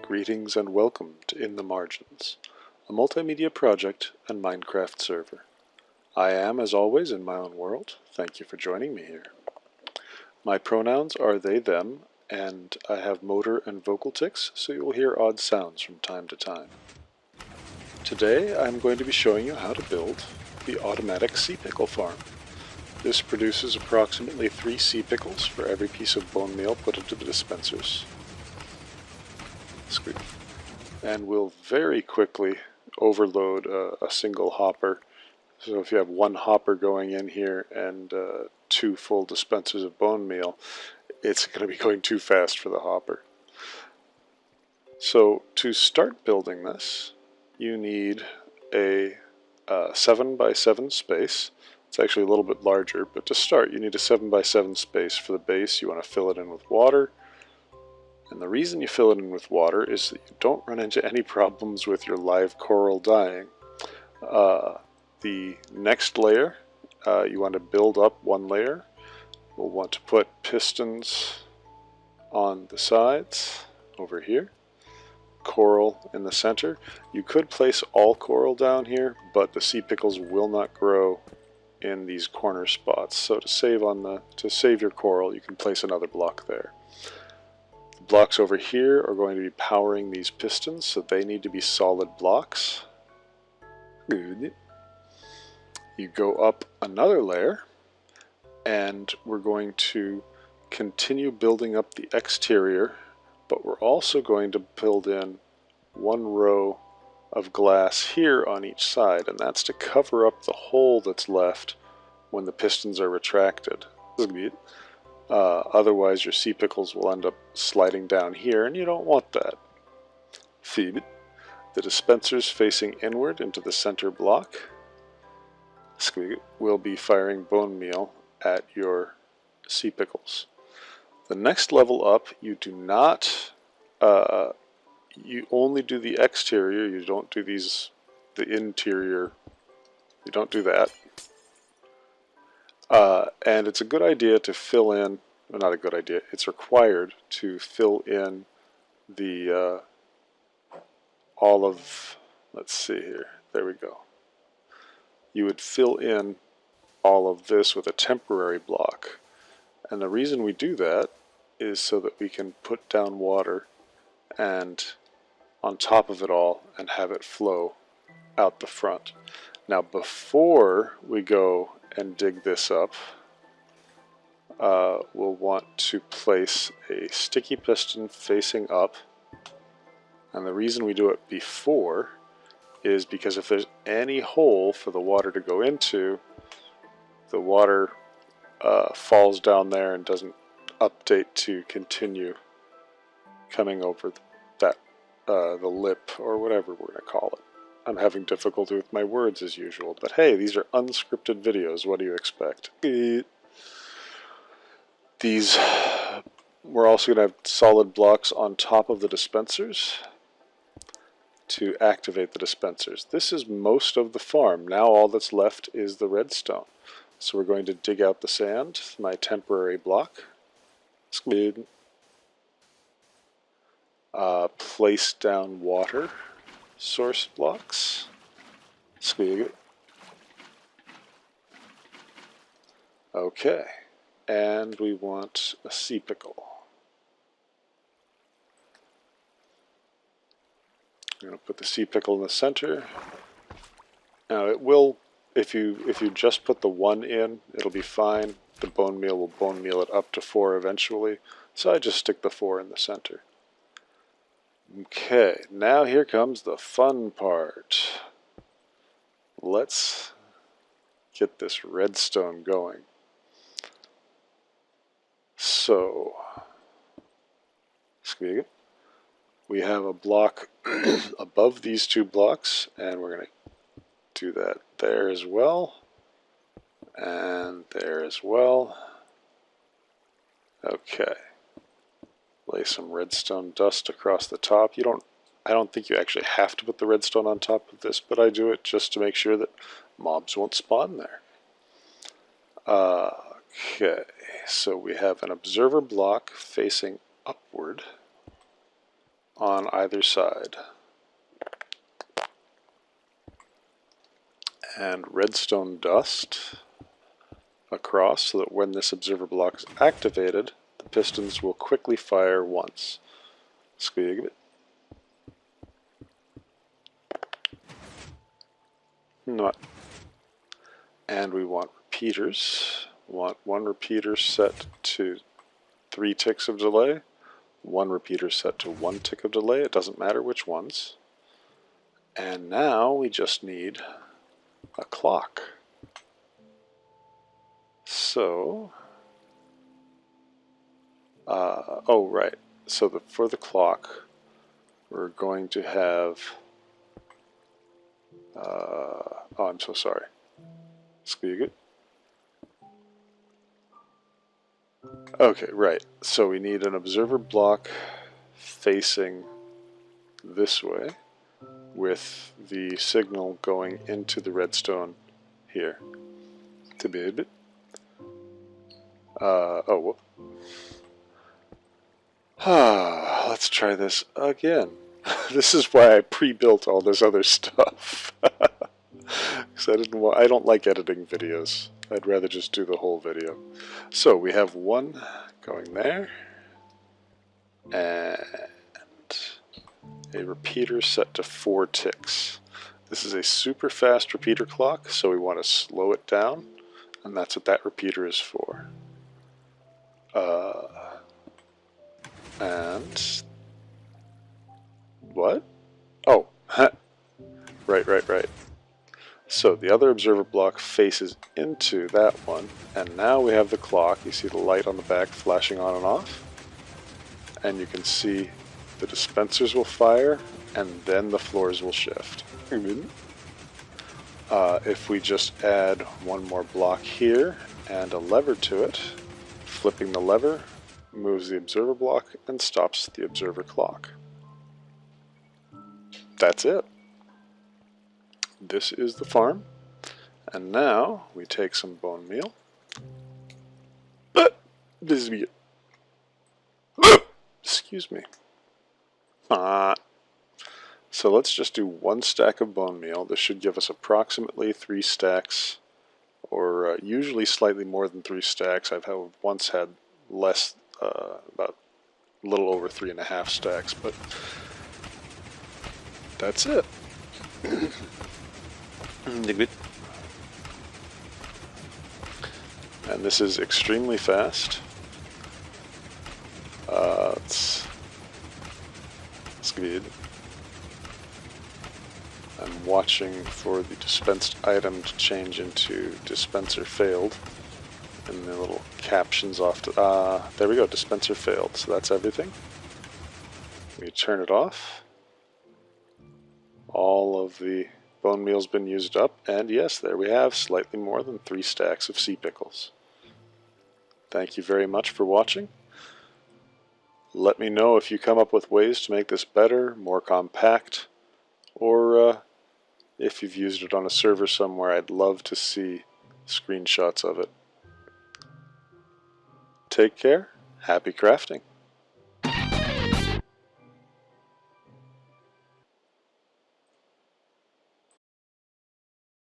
Greetings and welcome to In the Margins, a multimedia project and Minecraft server. I am, as always, in my own world. Thank you for joining me here. My pronouns are they, them, and I have motor and vocal tics, so you will hear odd sounds from time to time. Today I'm going to be showing you how to build the automatic sea pickle farm. This produces approximately 3 sea pickles for every piece of bone meal put into the dispensers. And will very quickly overload a, a, single hopper. So if you have one hopper going in here and uh, two full dispensers of bone meal, it's going to be going too fast for the hopper. So to start building this, you need a uh, 7 by 7 space. It's actually a little bit larger, but to start you need a 7 by 7 space for the base. You want to fill it in with water. And the reason you fill it in with water is that you don't run into any problems with your live coral dying. Uh, the next layer, uh, you want to build up one layer. We'll want to put pistons on the sides over here coral in the center. You could place all coral down here, but the sea pickles will not grow in these corner spots. So to save on the to save your coral, you can place another block there. The blocks over here are going to be powering these pistons, so they need to be solid blocks. Good. You go up another layer, and we're going to continue building up the exterior but we're also going to build in one row of glass here on each side, and that's to cover up the hole that's left when the pistons are retracted. Uh, otherwise your sea pickles will end up sliding down here, and you don't want that. Feed. The dispensers facing inward into the center block will be firing bone meal at your sea pickles. The next level up, you do not, uh, you only do the exterior, you don't do these, the interior, you don't do that. Uh, and it's a good idea to fill in, well, not a good idea, it's required to fill in the, uh, all of, let's see here, there we go. You would fill in all of this with a temporary block. And the reason we do that is so that we can put down water and on top of it all and have it flow out the front. Now before we go and dig this up, uh, we'll want to place a sticky piston facing up. And the reason we do it before is because if there's any hole for the water to go into, the water uh, falls down there and doesn't update to continue coming over that uh, the lip or whatever we're going to call it. I'm having difficulty with my words as usual, but hey, these are unscripted videos. What do you expect? These, we're also going to have solid blocks on top of the dispensers to activate the dispensers. This is most of the farm. Now all that's left is the redstone. So we're going to dig out the sand, my temporary block. Uh, place down water source blocks. Squid. Okay. And we want a sea pickle. I'm going to put the sea pickle in the center. Now it will if you if you just put the one in, it'll be fine. The bone meal will bone meal it up to four eventually. So I just stick the four in the center. Okay, now here comes the fun part. Let's get this redstone going. So, we have a block above these two blocks, and we're going to do that there as well and there as well okay lay some redstone dust across the top you don't I don't think you actually have to put the redstone on top of this but I do it just to make sure that mobs won't spawn there uh, Okay, so we have an observer block facing upward on either side. And redstone dust across so that when this observer block is activated, the pistons will quickly fire once. It. Not. And we want repeaters. We want one repeater set to three ticks of delay, one repeater set to one tick of delay. It doesn't matter which ones. And now we just need a clock. So, uh, oh right, so the, for the clock, we're going to have, uh, oh I'm so sorry, Spigot. Okay, right, so we need an observer block facing this way with the signal going into the redstone here. To be a bit. Uh, oh, whoop. Ah, let's try this again. this is why I pre-built all this other stuff. Because I didn't want, I don't like editing videos. I'd rather just do the whole video. So we have one going there, and a repeater set to four ticks. This is a super fast repeater clock, so we want to slow it down, and that's what that repeater is for. Uh, and what? Oh, right, right, right. So the other observer block faces into that one, and now we have the clock. You see the light on the back flashing on and off, and you can see the dispensers will fire, and then the floors will shift. Uh, if we just add one more block here and a lever to it, Flipping the lever moves the observer block and stops the observer clock. That's it. This is the farm. And now we take some bone meal. This is Excuse me. Ah. So let's just do one stack of bone meal. This should give us approximately three stacks or uh, usually slightly more than three stacks. I've have once had less, uh, about a little over three and a half stacks, but that's it. and this is extremely fast. Uh, it's, it's good. I'm watching for the dispensed item to change into dispenser failed. And the little captions off to, uh, there we go, dispenser failed. So that's everything. We turn it off. All of the bone meal's been used up, and yes, there we have slightly more than three stacks of sea pickles. Thank you very much for watching. Let me know if you come up with ways to make this better, more compact, or uh, if you've used it on a server somewhere, I'd love to see screenshots of it. Take care. Happy crafting.